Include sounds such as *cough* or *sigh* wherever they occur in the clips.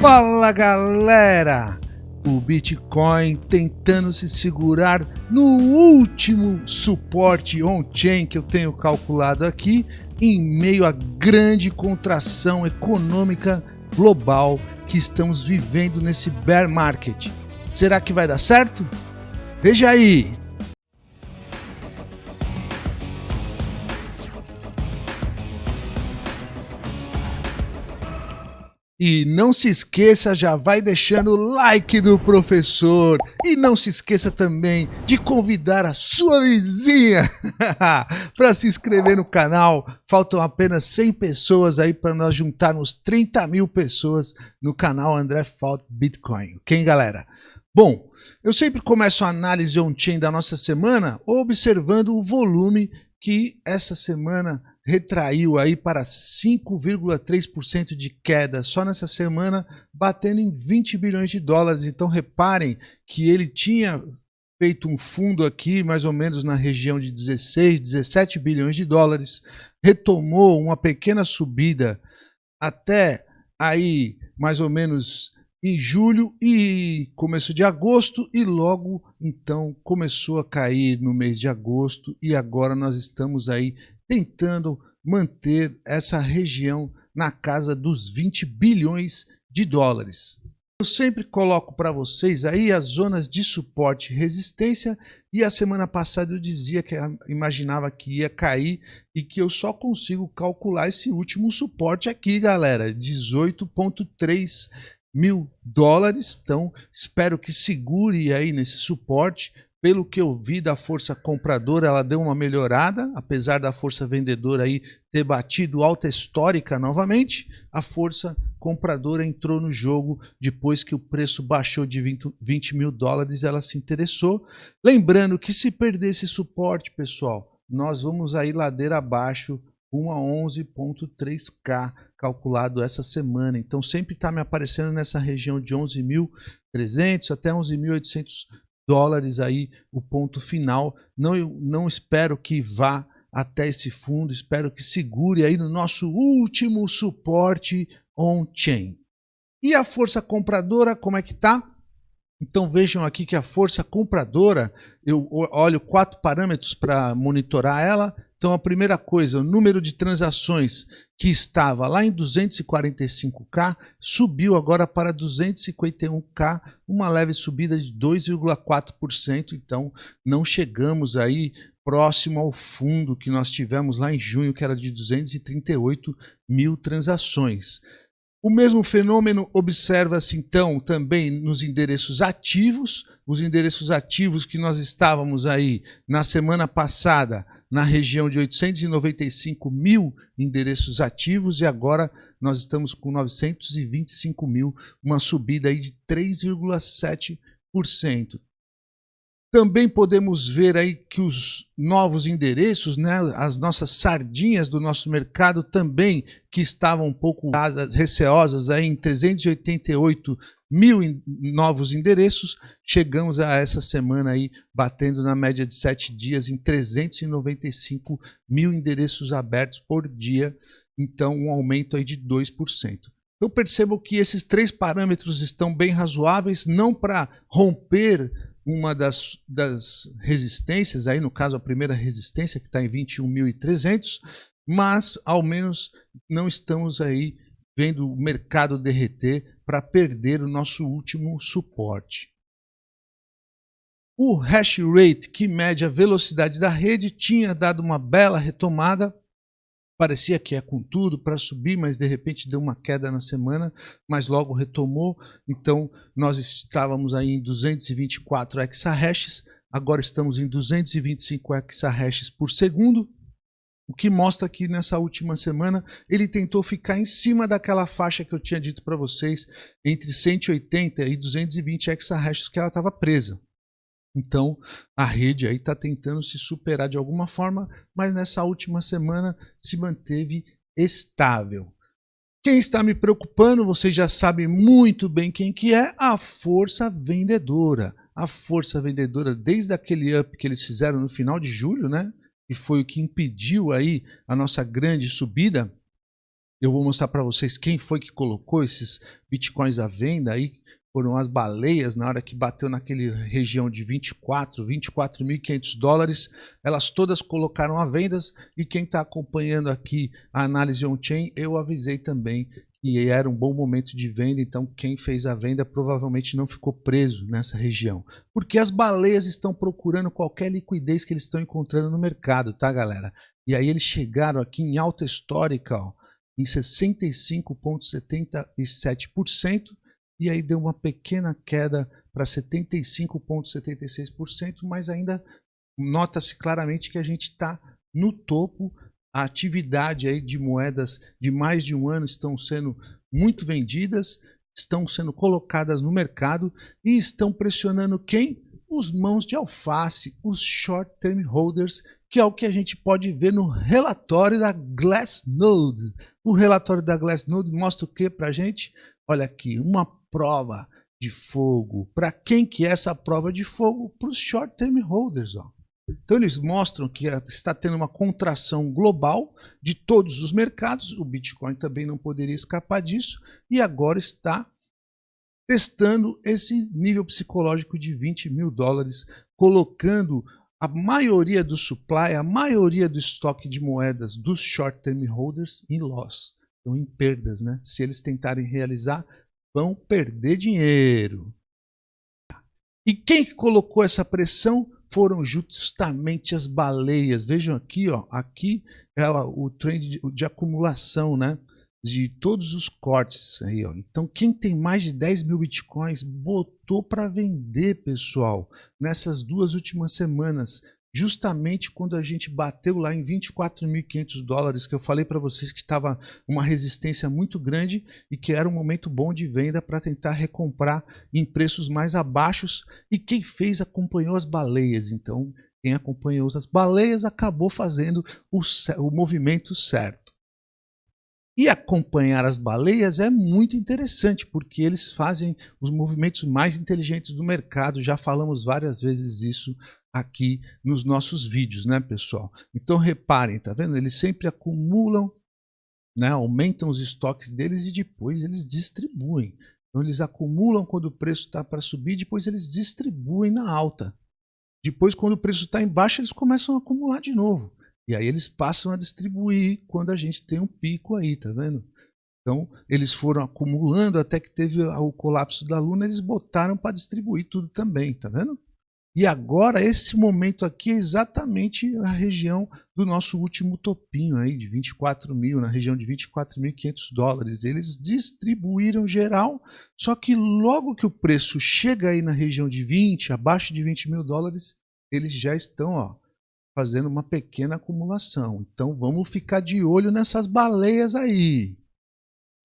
Fala galera! O Bitcoin tentando se segurar no último suporte on-chain que eu tenho calculado aqui, em meio à grande contração econômica global que estamos vivendo nesse bear market. Será que vai dar certo? Veja aí! E não se esqueça, já vai deixando o like do professor. E não se esqueça também de convidar a sua vizinha *laughs* para se inscrever no canal. Faltam apenas 100 pessoas aí para nós juntarmos 30 mil pessoas no canal André Fault Bitcoin. Ok, galera? Bom, eu sempre começo a análise on-chain da nossa semana observando o volume que essa semana retraiu aí para 5,3% de queda só nessa semana, batendo em 20 bilhões de dólares. Então reparem que ele tinha feito um fundo aqui, mais ou menos na região de 16, 17 bilhões de dólares, retomou uma pequena subida até aí mais ou menos em julho e começo de agosto e logo então começou a cair no mês de agosto e agora nós estamos aí tentando manter essa região na casa dos 20 bilhões de dólares. Eu sempre coloco para vocês aí as zonas de suporte e resistência e a semana passada eu dizia que imaginava que ia cair e que eu só consigo calcular esse último suporte aqui, galera, 18.3 mil dólares. Então espero que segure aí nesse suporte pelo que eu vi da força compradora, ela deu uma melhorada, apesar da força vendedora aí ter batido alta histórica novamente, a força compradora entrou no jogo depois que o preço baixou de 20, 20 mil dólares, ela se interessou. Lembrando que se perder esse suporte, pessoal, nós vamos aí ladeira abaixo, uma 11.3K calculado essa semana. Então sempre está me aparecendo nessa região de 11.300 até 11.800 dólares aí o ponto final. Não, não espero que vá até esse fundo, espero que segure aí no nosso último suporte on-chain. E a força compradora, como é que tá? Então vejam aqui que a força compradora, eu olho quatro parâmetros para monitorar ela. Então a primeira coisa, o número de transações que estava lá em 245k subiu agora para 251k, uma leve subida de 2,4%. Então não chegamos aí próximo ao fundo que nós tivemos lá em junho, que era de 238 mil transações. O mesmo fenômeno observa-se então também nos endereços ativos, os endereços ativos que nós estávamos aí na semana passada na região de 895 mil endereços ativos e agora nós estamos com 925 mil, uma subida aí de 3,7%. Também podemos ver aí que os novos endereços, né, as nossas sardinhas do nosso mercado também, que estavam um pouco receosas aí em 388 mil novos endereços, chegamos a essa semana aí batendo na média de sete dias em 395 mil endereços abertos por dia, então um aumento aí de 2%. Eu percebo que esses três parâmetros estão bem razoáveis, não para romper uma das, das resistências, aí no caso a primeira resistência que está em 21.300, mas ao menos não estamos aí vendo o mercado derreter para perder o nosso último suporte. O hash rate, que mede a velocidade da rede, tinha dado uma bela retomada, parecia que é com tudo para subir, mas de repente deu uma queda na semana, mas logo retomou. Então nós estávamos aí em 224 exahashes, agora estamos em 225 exahashes por segundo. O que mostra que nessa última semana ele tentou ficar em cima daquela faixa que eu tinha dito para vocês, entre 180 e 220 exahashes que ela estava presa. Então, a rede aí está tentando se superar de alguma forma, mas nessa última semana se manteve estável. Quem está me preocupando, vocês já sabem muito bem quem que é, a força vendedora. A força vendedora, desde aquele up que eles fizeram no final de julho, né? E foi o que impediu aí a nossa grande subida, Eu vou mostrar para vocês quem foi que colocou esses bitcoins à venda aí. Foram as baleias na hora que bateu naquele região de 24, 24.500 dólares. Elas todas colocaram à venda e quem está acompanhando aqui a análise on-chain, eu avisei também que era um bom momento de venda, então quem fez a venda provavelmente não ficou preso nessa região. Porque as baleias estão procurando qualquer liquidez que eles estão encontrando no mercado, tá galera? E aí eles chegaram aqui em alta histórica, ó, em 65,77%, e aí deu uma pequena queda para 75,76%, mas ainda nota-se claramente que a gente está no topo. A atividade aí de moedas de mais de um ano estão sendo muito vendidas, estão sendo colocadas no mercado e estão pressionando quem? Os mãos de alface, os short term holders, que é o que a gente pode ver no relatório da Glassnode. O relatório da Glassnode mostra o que para a gente? Olha aqui, uma prova de fogo. Para quem que é essa prova de fogo? Para os short term holders. Ó. Então eles mostram que está tendo uma contração global de todos os mercados. O Bitcoin também não poderia escapar disso. E agora está testando esse nível psicológico de 20 mil dólares, colocando a maioria do supply, a maioria do estoque de moedas dos short term holders em loss, então em perdas, né? Se eles tentarem realizar, vão perder dinheiro. E quem colocou essa pressão foram justamente as baleias. Vejam aqui, ó, aqui é o trend de, de acumulação, né? de todos os cortes aí, ó. Então, quem tem mais de 10 mil bitcoins botou para vender, pessoal, nessas duas últimas semanas. Justamente quando a gente bateu lá em 24.500 dólares, que eu falei para vocês que estava uma resistência muito grande e que era um momento bom de venda para tentar recomprar em preços mais abaixos. E quem fez acompanhou as baleias. Então, quem acompanhou as baleias acabou fazendo o, o movimento certo. E acompanhar as baleias é muito interessante, porque eles fazem os movimentos mais inteligentes do mercado. Já falamos várias vezes isso aqui nos nossos vídeos, né, pessoal? Então reparem, tá vendo? Eles sempre acumulam, né, aumentam os estoques deles e depois eles distribuem. Então eles acumulam quando o preço está para subir, depois eles distribuem na alta. Depois, quando o preço está em baixa, eles começam a acumular de novo. E aí eles passam a distribuir quando a gente tem um pico aí, tá vendo? Então, eles foram acumulando até que teve o colapso da Luna, eles botaram para distribuir tudo também, tá vendo? E agora, esse momento aqui é exatamente a região do nosso último topinho aí, de 24 mil, na região de 24.500 dólares. Eles distribuíram geral, só que logo que o preço chega aí na região de 20, abaixo de 20 mil dólares, eles já estão, ó, fazendo uma pequena acumulação. Então vamos ficar de olho nessas baleias aí.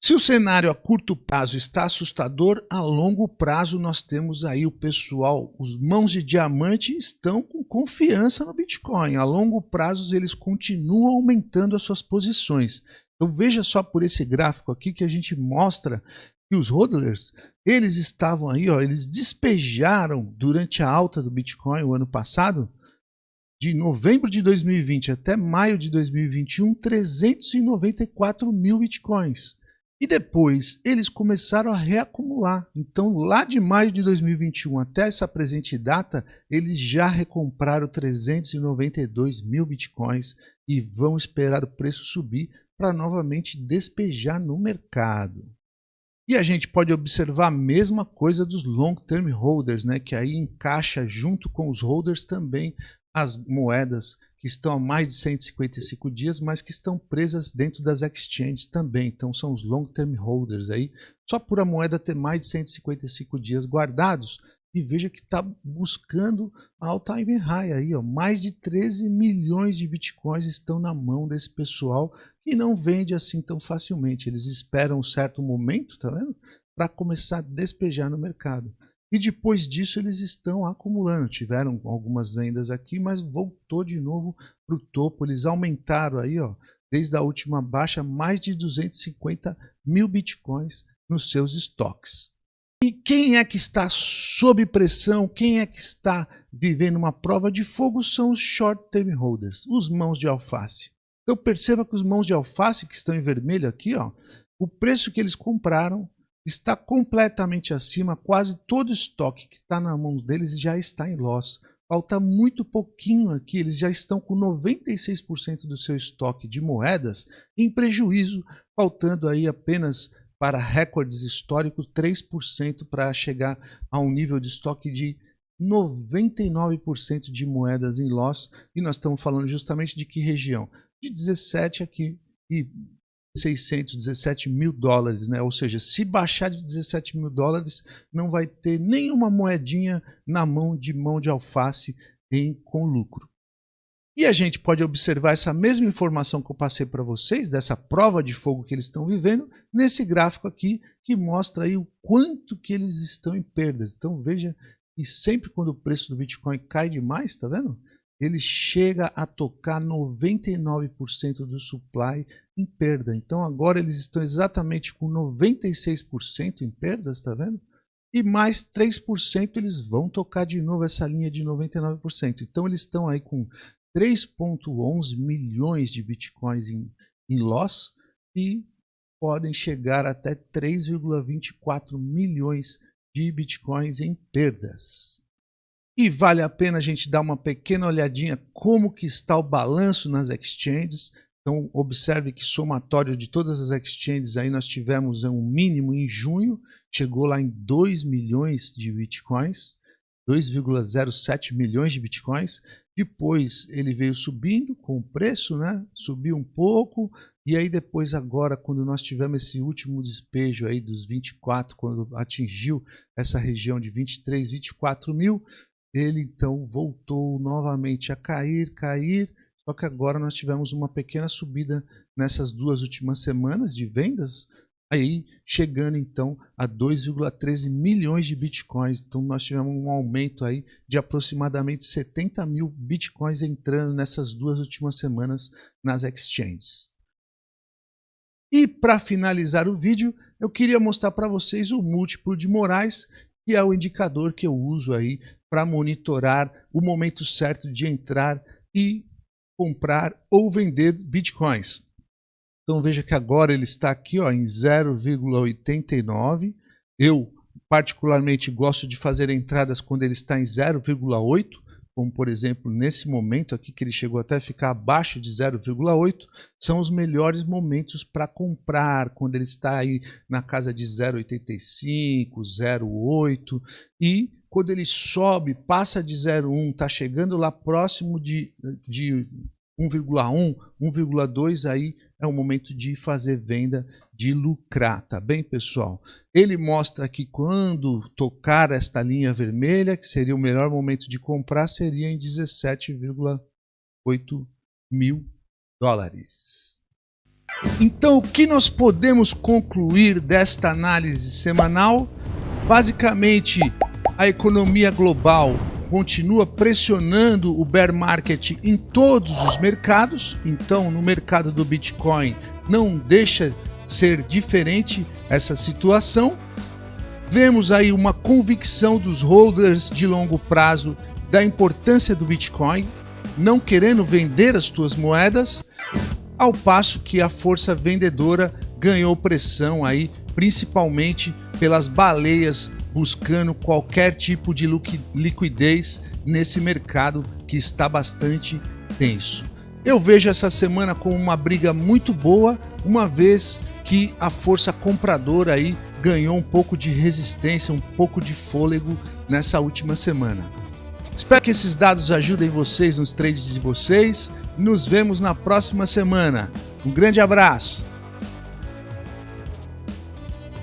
Se o cenário a curto prazo está assustador, a longo prazo nós temos aí o pessoal, os mãos de diamante estão com confiança no Bitcoin. A longo prazo eles continuam aumentando as suas posições. Então veja só por esse gráfico aqui que a gente mostra que os hodlers, eles estavam aí, ó, eles despejaram durante a alta do Bitcoin o ano passado, de novembro de 2020 até maio de 2021, 394 mil bitcoins. E depois eles começaram a reacumular. Então, lá de maio de 2021 até essa presente data, eles já recompraram 392 mil bitcoins e vão esperar o preço subir para novamente despejar no mercado. E a gente pode observar a mesma coisa dos long term holders, né, que aí encaixa junto com os holders também as moedas que estão há mais de 155 dias, mas que estão presas dentro das exchanges também. Então são os long term holders aí. Só por a moeda ter mais de 155 dias guardados, e veja que está buscando all time high aí, ó. mais de 13 milhões de bitcoins estão na mão desse pessoal que não vende assim tão facilmente. Eles esperam um certo momento, tá vendo? Para começar a despejar no mercado. E depois disso eles estão acumulando. Tiveram algumas vendas aqui, mas voltou de novo para o topo. Eles aumentaram aí, ó, desde a última baixa, mais de 250 mil bitcoins nos seus estoques. E quem é que está sob pressão? Quem é que está vivendo uma prova de fogo? São os short term holders, os mãos de alface. Então perceba que os mãos de alface que estão em vermelho aqui, ó, o preço que eles compraram está completamente acima, quase todo o estoque que está na mão deles já está em loss. Falta muito pouquinho aqui, eles já estão com 96% do seu estoque de moedas em prejuízo, faltando aí apenas para recordes históricos 3% para chegar a um nível de estoque de 99% de moedas em loss. E nós estamos falando justamente de que região? De 17 aqui e 617 mil dólares, né? Ou seja, se baixar de 17 mil dólares, não vai ter nenhuma moedinha na mão de mão de alface em, com lucro. E a gente pode observar essa mesma informação que eu passei para vocês, dessa prova de fogo que eles estão vivendo, nesse gráfico aqui, que mostra aí o quanto que eles estão em perdas. Então veja, e sempre quando o preço do Bitcoin cai demais, tá vendo? Ele chega a tocar 99% do supply em perda. Então agora eles estão exatamente com 96% em perdas, tá vendo? E mais 3% eles vão tocar de novo essa linha de 99%. Então eles estão aí com 3.11 milhões de bitcoins em, em loss e podem chegar até 3,24 milhões de bitcoins em perdas. E vale a pena a gente dar uma pequena olhadinha como que está o balanço nas exchanges. Então observe que somatório de todas as exchanges aí nós tivemos um mínimo em junho, chegou lá em 2 milhões de bitcoins, 2,07 milhões de bitcoins. Depois ele veio subindo com o preço, né? Subiu um pouco e aí depois agora quando nós tivemos esse último despejo aí dos 24, quando atingiu essa região de 23, 24 mil, ele então voltou novamente a cair, cair, só que agora nós tivemos uma pequena subida nessas duas últimas semanas de vendas, aí chegando então a 2,13 milhões de bitcoins. Então nós tivemos um aumento aí de aproximadamente 70 mil bitcoins entrando nessas duas últimas semanas nas exchanges. E para finalizar o vídeo, eu queria mostrar para vocês o múltiplo de Moraes, que é o indicador que eu uso aí para monitorar o momento certo de entrar e comprar ou vender bitcoins. Então veja que agora ele está aqui ó, em 0,89. Eu particularmente gosto de fazer entradas quando ele está em 0,8, como por exemplo nesse momento aqui que ele chegou até ficar abaixo de 0,8, são os melhores momentos para comprar, quando ele está aí na casa de 0,85, 0,8 e quando ele sobe, passa de 0,1, está chegando lá próximo de, de 1,1, 1,2, aí é o momento de fazer venda, de lucrar, tá bem, pessoal? Ele mostra que quando tocar esta linha vermelha, que seria o melhor momento de comprar, seria em 17,8 mil dólares. Então, o que nós podemos concluir desta análise semanal? Basicamente, a economia global continua pressionando o bear market em todos os mercados, então no mercado do Bitcoin não deixa ser diferente essa situação. Vemos aí uma convicção dos holders de longo prazo da importância do Bitcoin, não querendo vender as suas moedas, ao passo que a força vendedora ganhou pressão aí, principalmente pelas baleias buscando qualquer tipo de liquidez nesse mercado que está bastante tenso. Eu vejo essa semana como uma briga muito boa, uma vez que a força compradora aí ganhou um pouco de resistência, um pouco de fôlego nessa última semana. Espero que esses dados ajudem vocês nos trades de vocês. Nos vemos na próxima semana. Um grande abraço!